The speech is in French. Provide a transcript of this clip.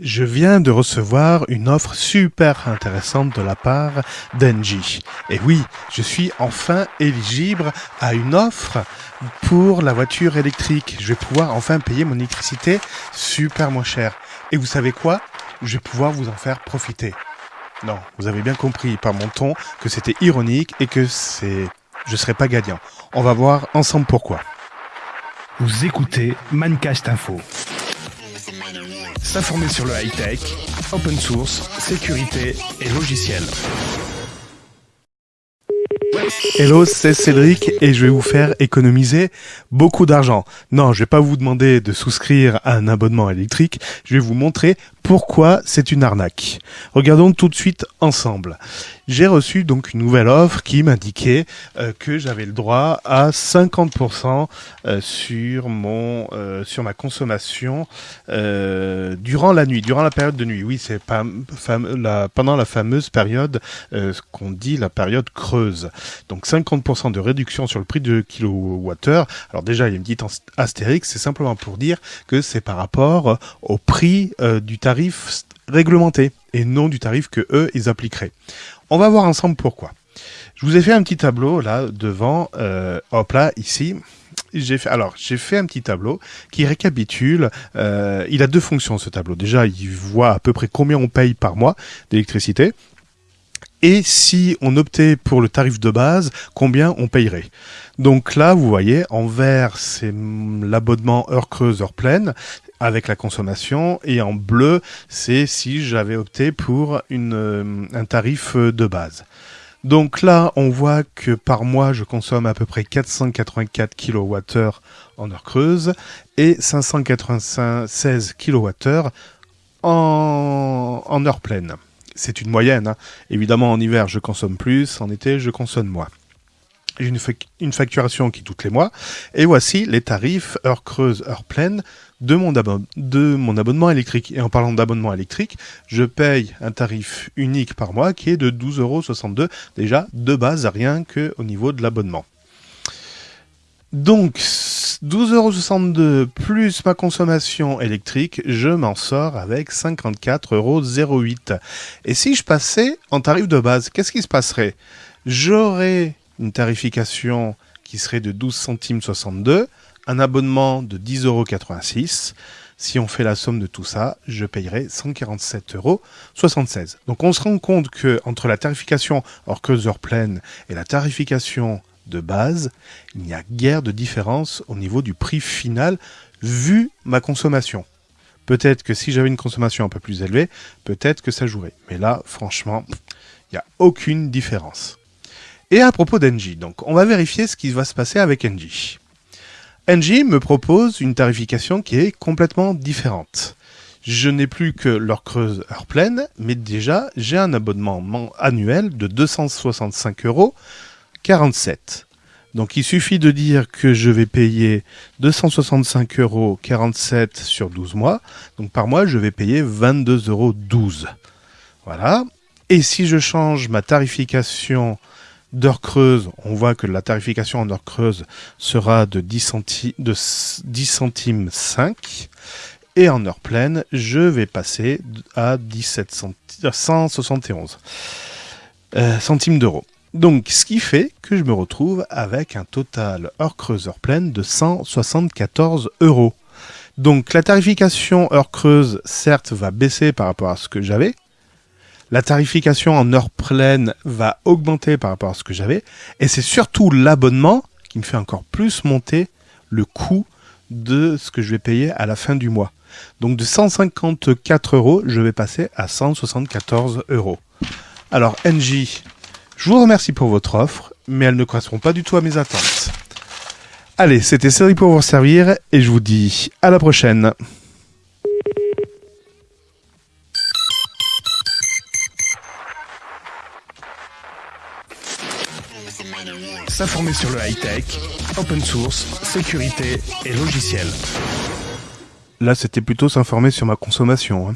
Je viens de recevoir une offre super intéressante de la part d'Engie. Et oui, je suis enfin éligible à une offre pour la voiture électrique. Je vais pouvoir enfin payer mon électricité super moins cher. Et vous savez quoi? Je vais pouvoir vous en faire profiter. Non, vous avez bien compris par mon ton que c'était ironique et que c'est je serai pas gagnant. On va voir ensemble pourquoi. Vous écoutez Mancast Info. S'informer sur le high-tech, open source, sécurité et logiciel. Hello, c'est Cédric et je vais vous faire économiser beaucoup d'argent. Non, je vais pas vous demander de souscrire à un abonnement électrique, je vais vous montrer pourquoi c'est une arnaque. Regardons tout de suite ensemble. J'ai reçu donc une nouvelle offre qui m'indiquait euh, que j'avais le droit à 50% euh, sur mon euh, sur ma consommation durant la nuit, durant la période de nuit. Oui, c'est pas la, pendant la fameuse période ce qu'on dit la période creuse. Donc 50% de réduction sur le prix de kilowattheure. Alors déjà, il y a une petite c'est simplement pour dire que c'est par rapport au prix du tarif réglementé et non du tarif que eux ils appliqueraient. On va voir ensemble pourquoi. Je vous ai fait un petit tableau là devant, euh, hop là ici. J'ai fait alors j'ai fait un petit tableau qui récapitule. Euh, il a deux fonctions ce tableau. Déjà, il voit à peu près combien on paye par mois d'électricité. Et si on optait pour le tarif de base, combien on payerait Donc là, vous voyez, en vert, c'est l'abonnement heure creuse, heure pleine avec la consommation et en bleu c'est si j'avais opté pour euh, un tarif euh, de base. Donc là, on voit que par mois, je consomme à peu près 484 kWh en heure creuse et 596 kWh en, en heure pleine. C'est une moyenne. Hein. Évidemment, en hiver, je consomme plus, en été, je consomme moins. J'ai une, une, facturation qui toutes les mois. Et voici les tarifs heure creuse, heure pleine de mon, abonnement électrique. Et en parlant d'abonnement électrique, je paye un tarif unique par mois qui est de 12,62 euros déjà de base, rien qu'au niveau de l'abonnement. Donc, 12,62 euros plus ma consommation électrique, je m'en sors avec 54,08 euros. Et si je passais en tarif de base, qu'est-ce qui se passerait? J'aurais une tarification qui serait de 12 centimes 62, un abonnement de 10,86 euros. Si on fait la somme de tout ça, je payerai 147,76 euros. Donc on se rend compte que entre la tarification hors creuse heure pleine et la tarification de base, il n'y a guère de différence au niveau du prix final vu ma consommation. Peut-être que si j'avais une consommation un peu plus élevée, peut-être que ça jouerait. Mais là, franchement, il n'y a aucune différence. Et à propos d'Engie, donc on va vérifier ce qui va se passer avec Engie. Engie me propose une tarification qui est complètement différente. Je n'ai plus que l'heure creuse, heure pleine, mais déjà j'ai un abonnement annuel de 265 euros 47. Donc il suffit de dire que je vais payer 265 euros 47 sur 12 mois. Donc par mois, je vais payer 22,12 euros. Voilà. Et si je change ma tarification d'heure creuse, on voit que la tarification en heure creuse sera de 10, de 10 centimes 5. Et en heure pleine, je vais passer à 17 171 euh, centimes d'euros. Donc, ce qui fait que je me retrouve avec un total heure creuse, heure pleine de 174 euros. Donc, la tarification heure creuse, certes, va baisser par rapport à ce que j'avais, la tarification en heure pleine va augmenter par rapport à ce que j'avais. Et c'est surtout l'abonnement qui me fait encore plus monter le coût de ce que je vais payer à la fin du mois. Donc de 154 euros, je vais passer à 174 euros. Alors NJ, je vous remercie pour votre offre, mais elle ne correspond pas du tout à mes attentes. Allez, c'était Série pour vous servir et je vous dis à la prochaine. S'informer sur le high-tech, open source, sécurité et logiciel. Là, c'était plutôt s'informer sur ma consommation. Hein.